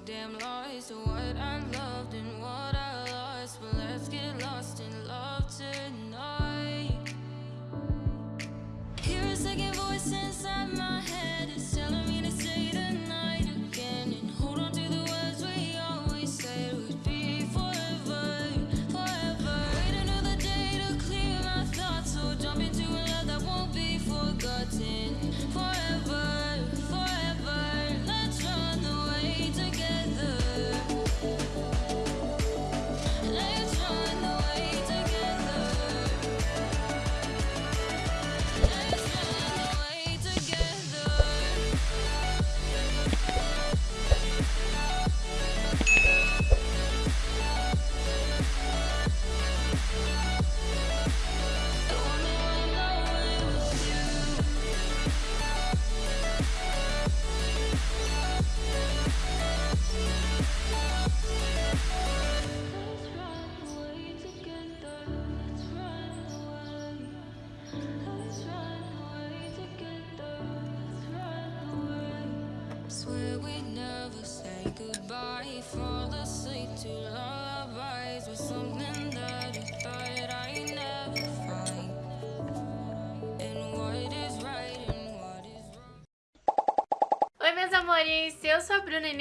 I'm so damn lost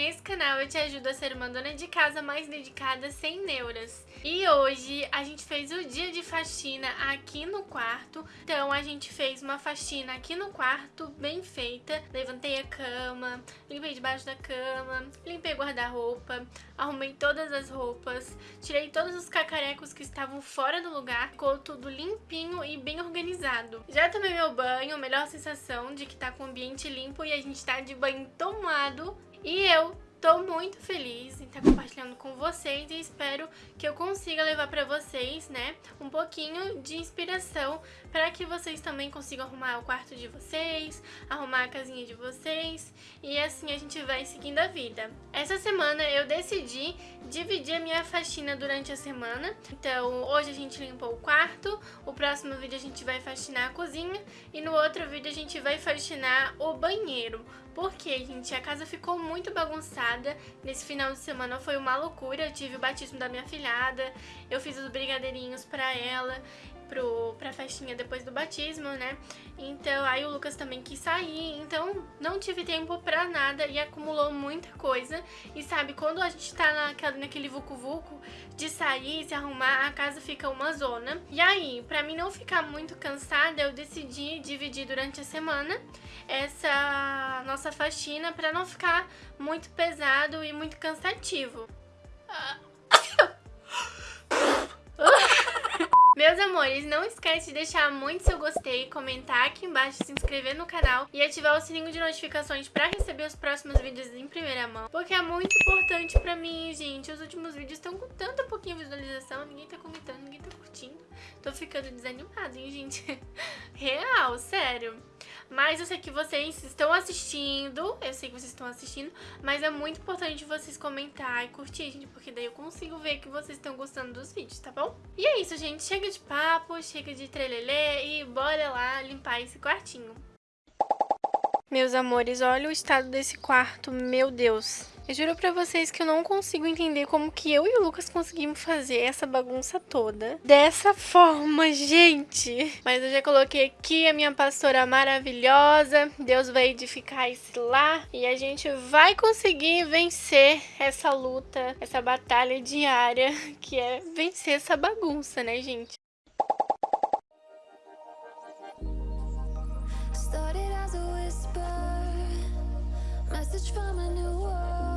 nesse canal eu te ajudo a ser uma dona de casa mais dedicada sem neuras. E hoje a gente fez o dia de faxina aqui no quarto, então a gente fez uma faxina aqui no quarto bem feita. Levantei a cama, limpei debaixo da cama, limpei guarda-roupa, arrumei todas as roupas, tirei todos os cacarecos que estavam fora do lugar, ficou tudo limpinho e bem organizado. Já tomei meu banho, melhor sensação de que tá com o ambiente limpo e a gente tá de banho tomado. E eu tô muito feliz em estar compartilhando com vocês e espero que eu consiga levar pra vocês, né, um pouquinho de inspiração para que vocês também consigam arrumar o quarto de vocês, arrumar a casinha de vocês e assim a gente vai seguindo a vida. Essa semana eu decidi dividir a minha faxina durante a semana, então hoje a gente limpou o quarto, o próximo vídeo a gente vai faxinar a cozinha e no outro vídeo a gente vai faxinar o banheiro. Porque, gente, a casa ficou muito bagunçada. Nesse final de semana foi uma loucura. Eu tive o batismo da minha filhada, eu fiz os brigadeirinhos pra ela, pro, pra festinha depois do batismo, né? Então, aí o Lucas também quis sair, então não tive tempo pra nada e acumulou muita coisa. E sabe, quando a gente tá naquela, naquele vucu-vucu de sair, se arrumar, a casa fica uma zona. E aí, pra mim não ficar muito cansada, eu decidi dividir durante a semana essa nossa faxina pra não ficar muito pesado e muito cansativo. Meus amores, não esquece de deixar muito seu gostei, comentar aqui embaixo, se inscrever no canal e ativar o sininho de notificações pra receber os próximos vídeos em primeira mão. Porque é muito importante pra mim, gente. Os últimos vídeos estão com tanta pouquinha visualização, ninguém tá comentando, ninguém tá curtindo. Tô ficando desanimada, hein, gente? Real, sério. Mas eu sei que vocês estão assistindo, eu sei que vocês estão assistindo, mas é muito importante vocês comentar e curtir, gente, porque daí eu consigo ver que vocês estão gostando dos vídeos, tá bom? E é isso, gente. Chega de papo, chega de trelelê e bora lá limpar esse quartinho. Meus amores, olha o estado desse quarto, meu Deus. Eu juro pra vocês que eu não consigo entender como que eu e o Lucas conseguimos fazer essa bagunça toda dessa forma, gente. Mas eu já coloquei aqui a minha pastora maravilhosa. Deus vai edificar esse lar e a gente vai conseguir vencer essa luta, essa batalha diária que é vencer essa bagunça, né, gente? Message from a new world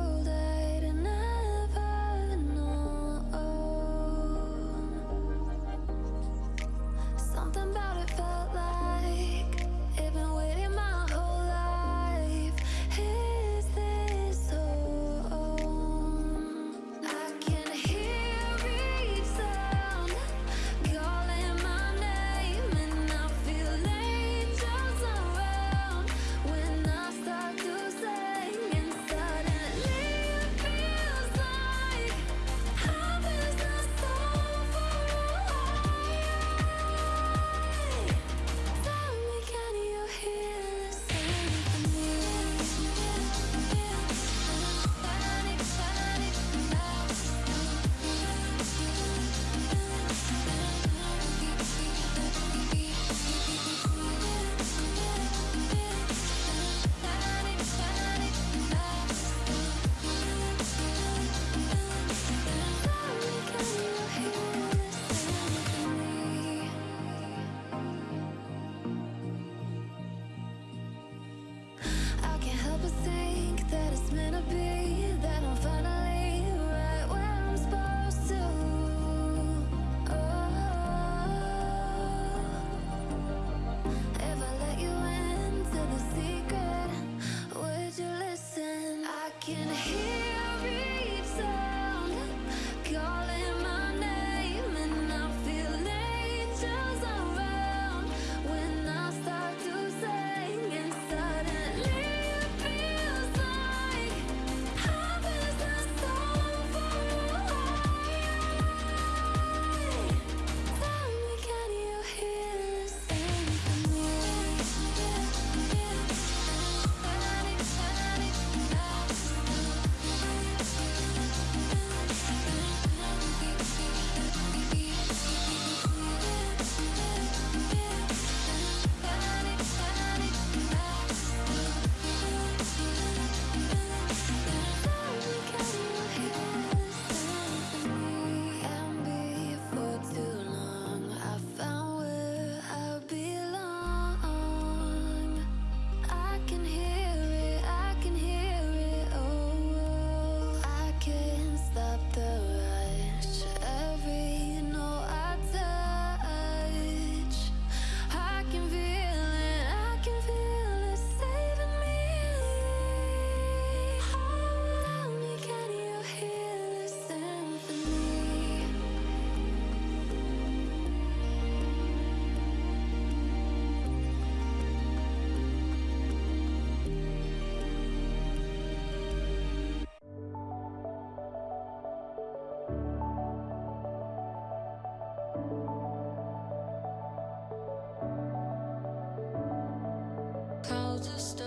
people think that it's meant to be. just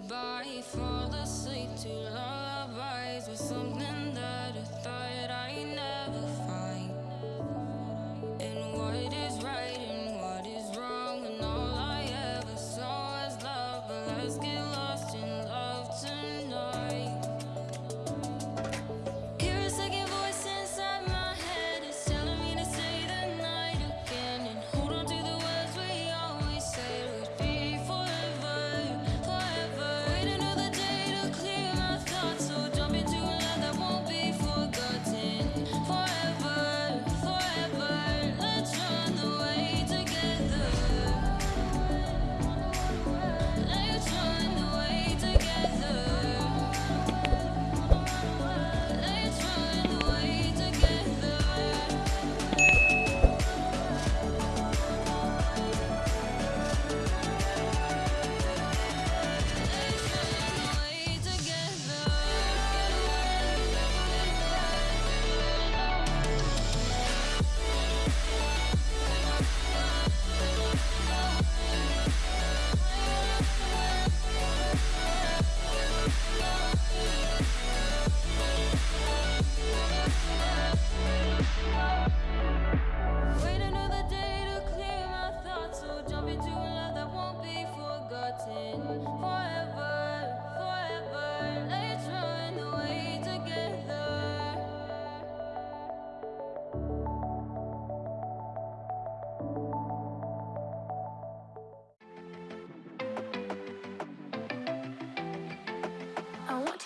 goodbye. Fall asleep too lullabies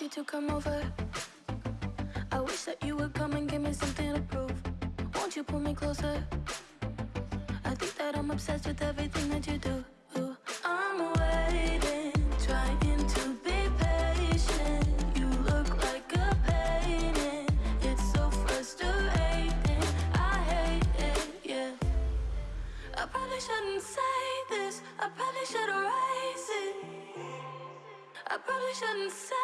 you to come over. I wish that you would come and give me something to prove. Won't you pull me closer? I think that I'm obsessed with everything that you do. I'm waiting, trying to be patient. You look like a painting. It's so frustrating. I hate it, yeah. I probably shouldn't say this. I probably should erase it. I probably shouldn't say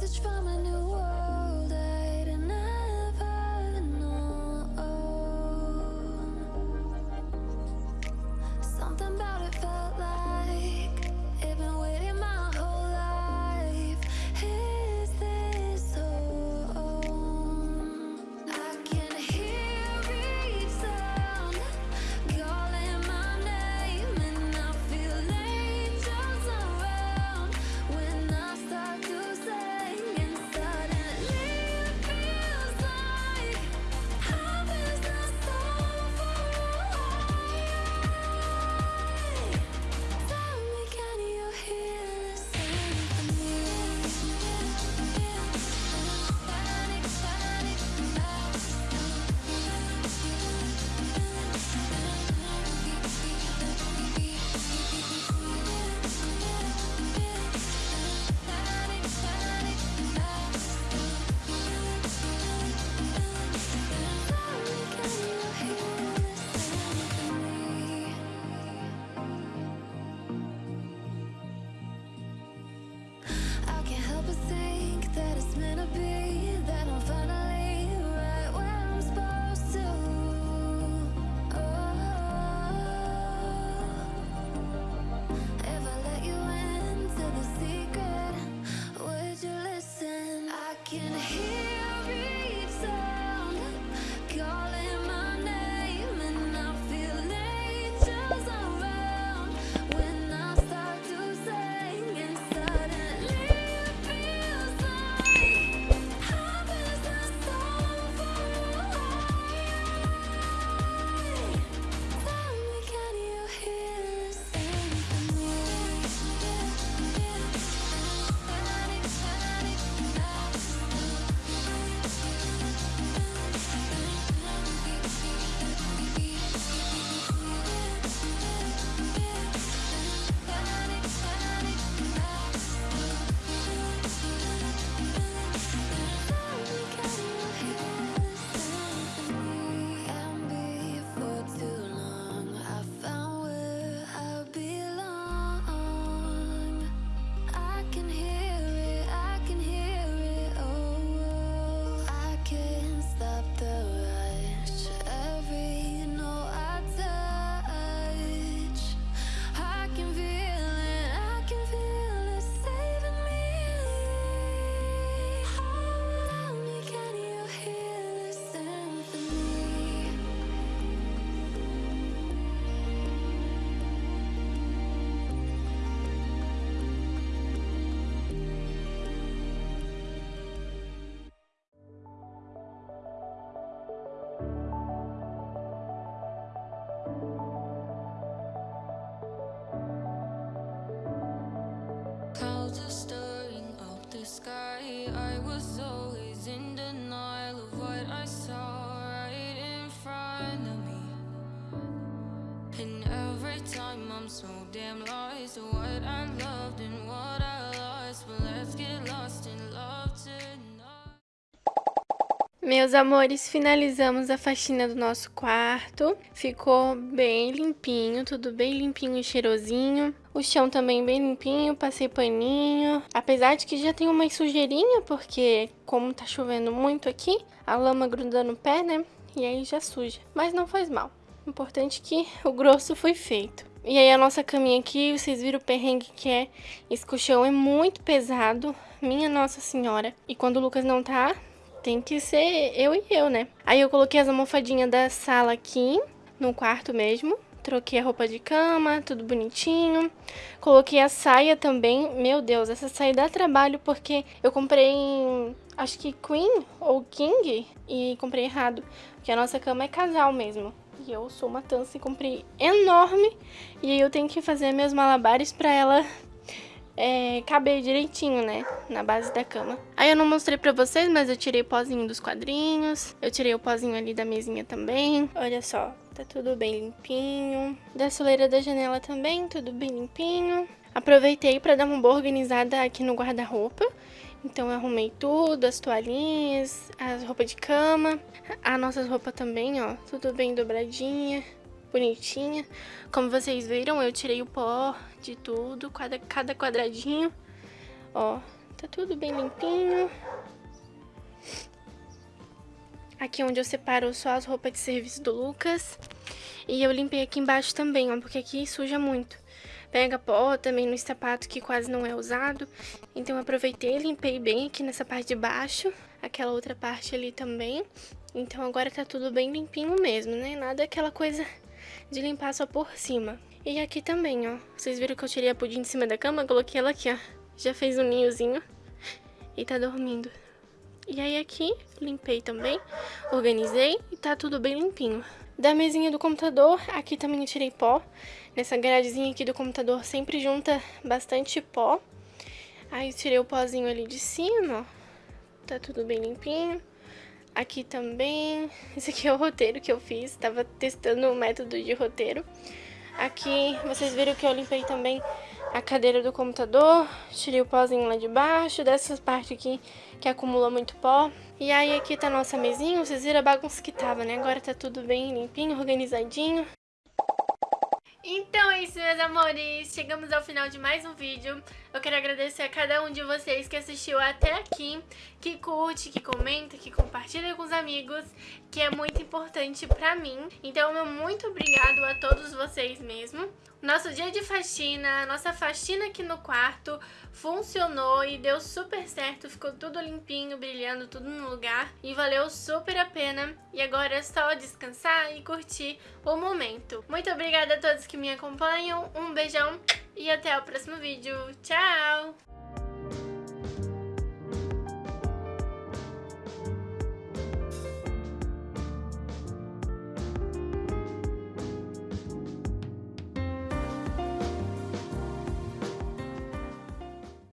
message from a new world. Meus amores, finalizamos a faxina do nosso quarto. Ficou bem limpinho, tudo bem limpinho e cheirosinho. O chão também bem limpinho, passei paninho. Apesar de que já tem uma sujeirinha, porque como tá chovendo muito aqui, a lama gruda no pé, né? E aí já suja. Mas não faz mal. Importante que o grosso foi feito. E aí a nossa caminha aqui, vocês viram o perrengue que é. Esse colchão é muito pesado, minha nossa senhora. E quando o Lucas não tá, tem que ser eu e eu, né? Aí eu coloquei as almofadinhas da sala aqui, no quarto mesmo. Troquei a roupa de cama, tudo bonitinho. Coloquei a saia também. Meu Deus, essa saia dá trabalho porque eu comprei, acho que Queen ou King, e comprei errado. Porque a nossa cama é casal mesmo. E eu sou uma tança e comprei enorme. E eu tenho que fazer meus malabares pra ela é, caber direitinho, né? Na base da cama. Aí eu não mostrei pra vocês, mas eu tirei o pozinho dos quadrinhos. Eu tirei o pozinho ali da mesinha também. Olha só, tá tudo bem limpinho. Da soleira da janela também, tudo bem limpinho. Aproveitei pra dar uma boa organizada aqui no guarda-roupa. Então eu arrumei tudo, as toalhinhas, as roupas de cama, a nossas roupas também, ó, tudo bem dobradinha bonitinha. Como vocês viram, eu tirei o pó de tudo, cada, cada quadradinho. Ó, tá tudo bem limpinho. Aqui onde eu separo só as roupas de serviço do Lucas. E eu limpei aqui embaixo também, ó, porque aqui suja muito. Pega pó também no sapato que quase não é usado. Então eu aproveitei limpei bem aqui nessa parte de baixo. Aquela outra parte ali também. Então agora tá tudo bem limpinho mesmo, né? Nada aquela coisa de limpar só por cima. E aqui também, ó. Vocês viram que eu tirei a pudim de cima da cama? Coloquei ela aqui, ó. Já fez um ninhozinho. E tá dormindo. E aí aqui, limpei também. Organizei e tá tudo bem limpinho. Da mesinha do computador, aqui também eu tirei pó. Nessa gradezinha aqui do computador sempre junta bastante pó. Aí tirei o pozinho ali de cima, ó. Tá tudo bem limpinho. Aqui também, esse aqui é o roteiro que eu fiz, tava testando o método de roteiro. Aqui, vocês viram que eu limpei também a cadeira do computador, tirei o pozinho lá de baixo, dessas partes aqui que acumula muito pó. E aí aqui tá a nossa mesinha, vocês viram a bagunça que tava, né? Agora tá tudo bem limpinho, organizadinho. Então é isso, meus amores. Chegamos ao final de mais um vídeo. Eu quero agradecer a cada um de vocês que assistiu até aqui, que curte, que comenta, que compartilha com os amigos, que é muito importante pra mim. Então, meu muito obrigado a todos vocês mesmo. Nosso dia de faxina, nossa faxina aqui no quarto funcionou e deu super certo, ficou tudo limpinho, brilhando, tudo no lugar e valeu super a pena. E agora é só descansar e curtir o momento. Muito obrigada a todos que me acompanham, um beijão e até o próximo vídeo. Tchau!